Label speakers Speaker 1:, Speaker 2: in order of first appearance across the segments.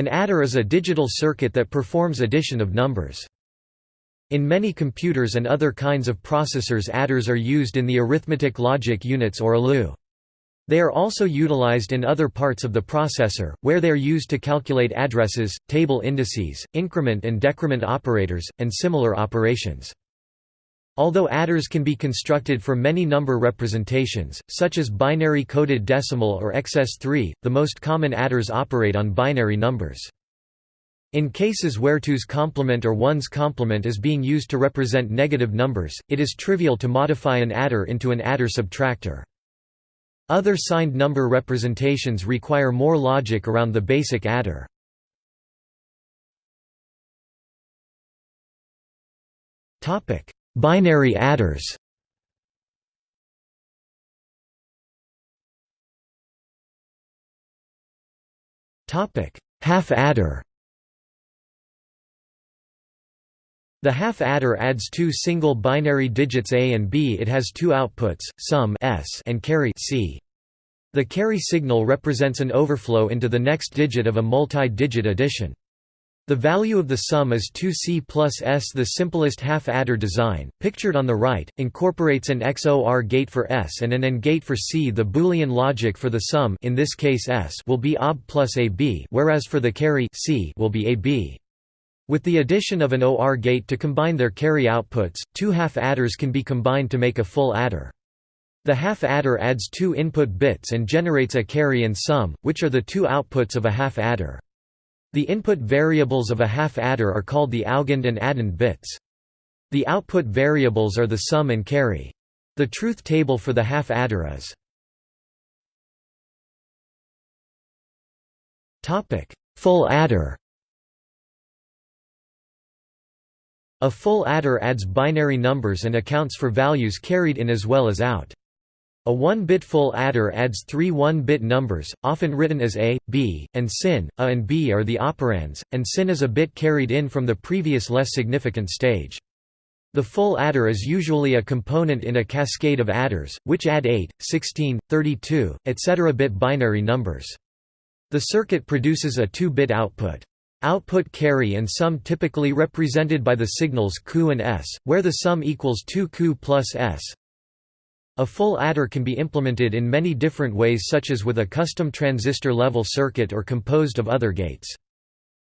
Speaker 1: An adder is a digital circuit that performs addition of numbers. In many computers and other kinds of processors adders are used in the arithmetic logic units or ALU. They are also utilized in other parts of the processor, where they are used to calculate addresses, table indices, increment and decrement operators, and similar operations. Although adders can be constructed for many number representations, such as binary coded decimal or XS3, the most common adders operate on binary numbers. In cases where 2's complement or 1's complement is being used to represent negative numbers, it is trivial to modify an adder into an adder subtractor. Other signed number representations require more logic around the basic adder. Topic: Binary adders Half adder The half adder adds two single binary digits A and B it has two outputs, sum S and carry C. The carry signal represents an overflow into the next digit of a multi-digit addition. The value of the sum is 2c plus s. The simplest half-adder design, pictured on the right, incorporates an XOR gate for s and an AND gate for c. The Boolean logic for the sum in this case s will be OB plus AB whereas for the carry c will be AB. With the addition of an OR gate to combine their carry outputs, two half-adders can be combined to make a full adder. The half-adder adds two input bits and generates a carry and sum, which are the two outputs of a half-adder. The input variables of a half-adder are called the augend and addend bits. The output variables are the sum and carry. The truth table for the half-adder is topic. Full adder A full adder adds binary numbers and accounts for values carried in as well as out. A 1-bit full adder adds three 1-bit numbers, often written as A, B, and sin. A and B are the operands, and sin is a bit carried in from the previous less significant stage. The full adder is usually a component in a cascade of adders, which add 8, 16, 32, etc. bit binary numbers. The circuit produces a 2-bit output. Output carry and sum typically represented by the signals Q and S, where the sum equals 2Q plus S, a full adder can be implemented in many different ways such as with a custom transistor-level circuit or composed of other gates.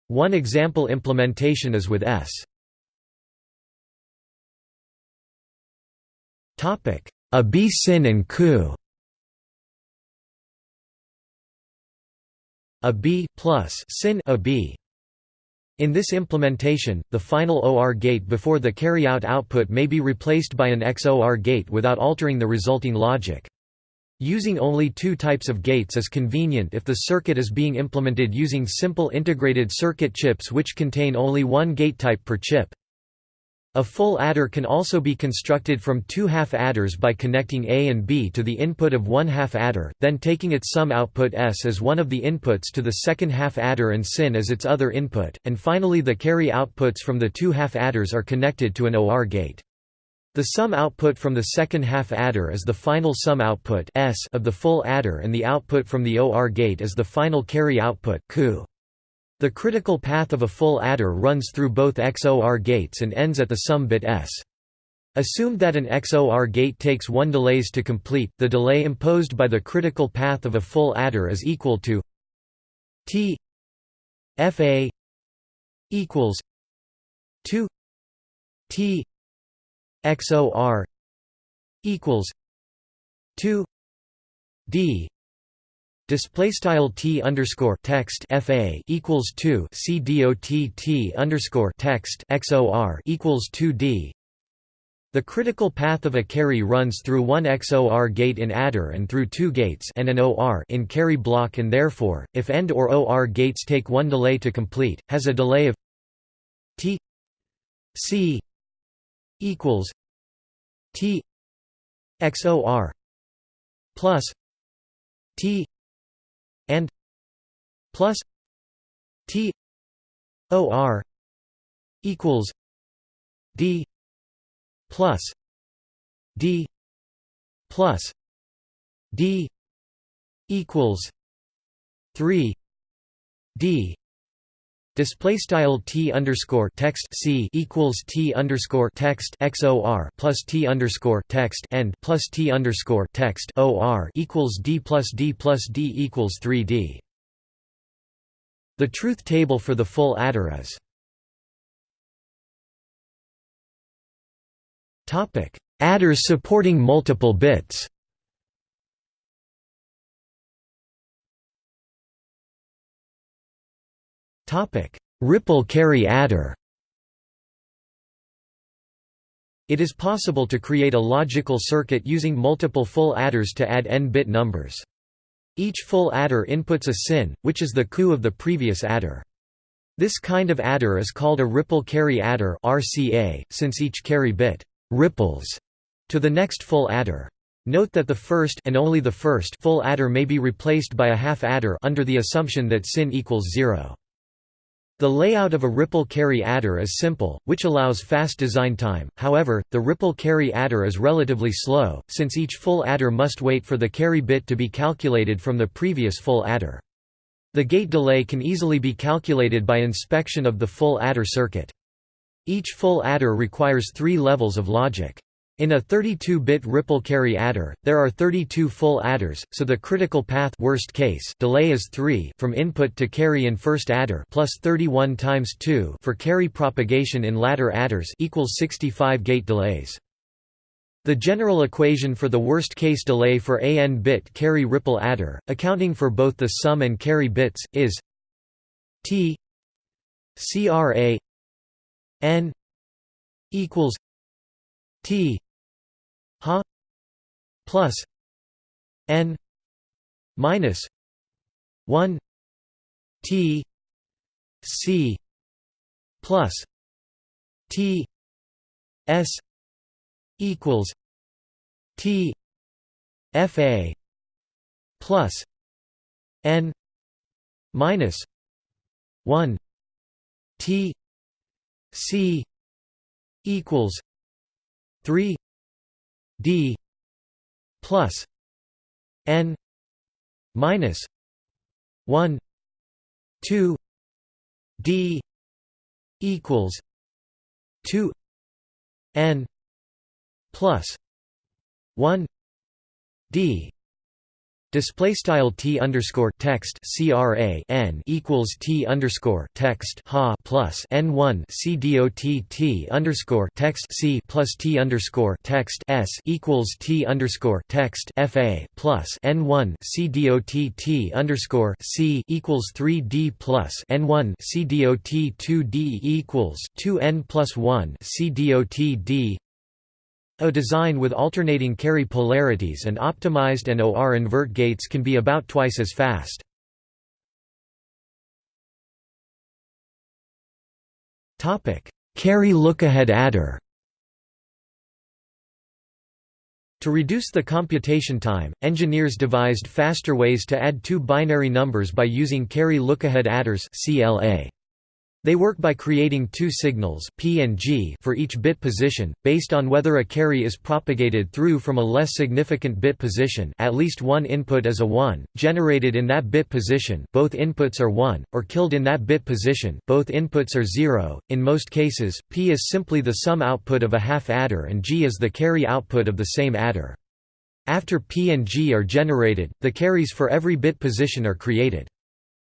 Speaker 1: One example implementation is with S. A B sin and Q A B plus sin a B in this implementation, the final OR gate before the carry-out output may be replaced by an XOR gate without altering the resulting logic. Using only two types of gates is convenient if the circuit is being implemented using simple integrated circuit chips which contain only one gate type per chip. A full adder can also be constructed from two half-adders by connecting A and B to the input of one half-adder, then taking its sum output S as one of the inputs to the second half-adder and sin as its other input, and finally the carry outputs from the two half-adders are connected to an OR gate. The sum output from the second half-adder is the final sum output S of the full adder and the output from the OR gate is the final carry output Q. The critical path of a full adder runs through both XOR gates and ends at the sum bit S. Assumed that an XOR gate takes one delays to complete, the delay imposed by the critical path of a full adder is equal to T FA equals 2 T XOR equals 2 D Display style t underscore text fa equals two c dot t underscore text xor equals two d. The critical path of a carry runs through one XOR gate in adder and through two gates and an OR in carry block and therefore, if AND or OR gates take one delay to complete, has a delay of t c equals t XOR plus t and plus T O R equals D plus D plus D equals three D Display style t underscore text c equals t underscore text xor plus t underscore text and plus t underscore text or equals d plus d plus d equals 3d. The truth table for the full adder is topic adders supporting multiple bits. Ripple carry adder It is possible to create a logical circuit using multiple full adders to add n-bit numbers. Each full adder inputs a sin, which is the coup of the previous adder. This kind of adder is called a ripple carry adder RCA, since each carry bit ripples to the next full adder. Note that the first and only the first full adder may be replaced by a half adder under the assumption that sin equals 0. The layout of a ripple carry adder is simple, which allows fast design time, however, the ripple carry adder is relatively slow, since each full adder must wait for the carry bit to be calculated from the previous full adder. The gate delay can easily be calculated by inspection of the full adder circuit. Each full adder requires three levels of logic. In a 32-bit ripple carry adder, there are 32 full adders, so the critical path worst case delay is 3 from input to carry in first adder plus 31 times 2 for carry propagation in latter adders equals 65 gate delays. The general equation for the worst-case delay for a n-bit carry ripple adder, accounting for both the sum and carry bits, is t CRA n equals t. Ha plus n minus 1 t c plus t s equals t fa plus n minus 1 t c equals 3 d plus n minus 1 2 d equals 2 n plus 1 d Display style t underscore text cra n equals t underscore text ha plus n one c dot t underscore text c plus t underscore text s equals t underscore text fa plus n one c dot t underscore c equals three d plus n one c dot two d equals two n plus one c dot d a design with alternating carry polarities and optimized and OR invert gates can be about twice as fast. Carry lookahead adder To reduce the computation time, engineers devised faster ways to add two binary numbers by using carry lookahead adders CLA. They work by creating two signals P and G for each bit position, based on whether a carry is propagated through from a less significant bit position at least one input is a 1, generated in that bit position both inputs are 1, or killed in that bit position both inputs are 0. In most cases, P is simply the sum output of a half adder and G is the carry output of the same adder. After P and G are generated, the carries for every bit position are created.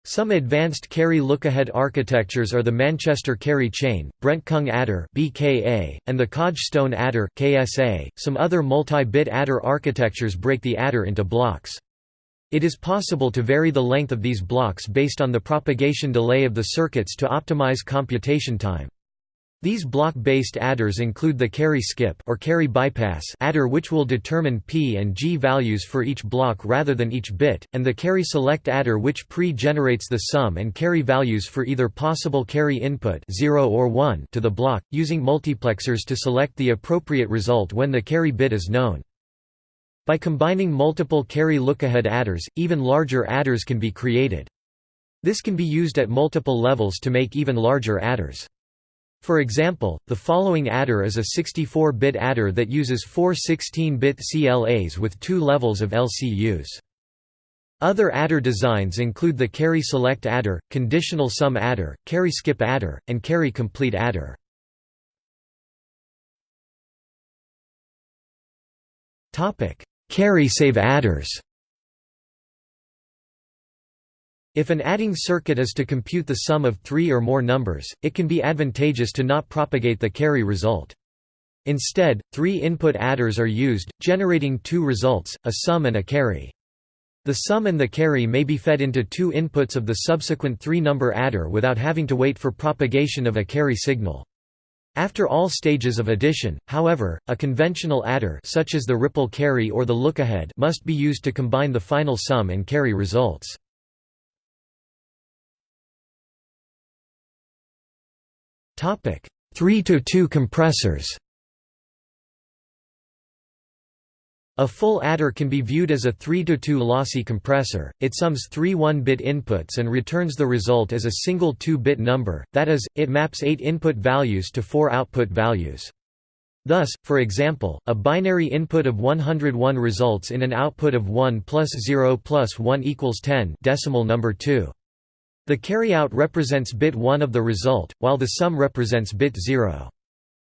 Speaker 1: Some advanced carry lookahead architectures are the Manchester carry chain, Brent-Kung adder (BKA), and the Kogge-Stone adder (KSA). Some other multi-bit adder architectures break the adder into blocks. It is possible to vary the length of these blocks based on the propagation delay of the circuits to optimize computation time. These block-based adders include the carry skip or carry bypass adder which will determine P and G values for each block rather than each bit, and the carry select adder which pre-generates the sum and carry values for either possible carry input 0 or 1 to the block, using multiplexers to select the appropriate result when the carry bit is known. By combining multiple carry lookahead adders, even larger adders can be created. This can be used at multiple levels to make even larger adders. For example, the following adder is a 64-bit adder that uses four 16-bit CLAs with two levels of LCUs. Other adder designs include the carry select adder, conditional sum adder, carry skip adder, and carry complete adder. Carry save adders If an adding circuit is to compute the sum of three or more numbers, it can be advantageous to not propagate the carry result. Instead, three input adders are used, generating two results, a sum and a carry. The sum and the carry may be fed into two inputs of the subsequent three-number adder without having to wait for propagation of a carry signal. After all stages of addition, however, a conventional adder such as the ripple carry or the lookahead must be used to combine the final sum and carry results. 3 to 2 compressors A full adder can be viewed as a 3-to-2 lossy compressor, it sums three 1-bit inputs and returns the result as a single 2-bit number, that is, it maps 8 input values to 4 output values. Thus, for example, a binary input of 101 results in an output of 1 plus 0 plus 1 equals 10 decimal number 2. The carryout represents bit 1 of the result, while the sum represents bit 0.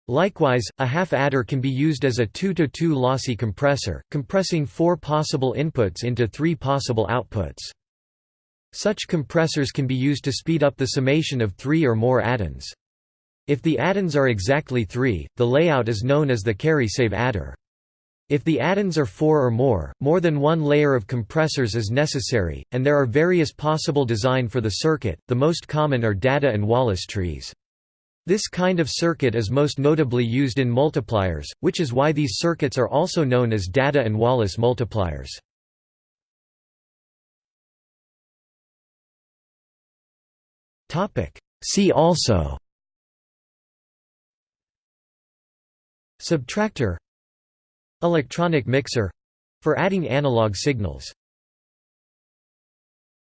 Speaker 1: Likewise, a half adder can be used as a 2-to-2 lossy compressor, compressing four possible inputs into three possible outputs. Such compressors can be used to speed up the summation of three or more addends. If the addends are exactly three, the layout is known as the carry-save adder. If the addends are four or more, more than one layer of compressors is necessary, and there are various possible design for the circuit, the most common are Dadda and Wallace trees. This kind of circuit is most notably used in multipliers, which is why these circuits are also known as Dadda and Wallace multipliers. See also Subtractor Electronic mixer — for adding analog signals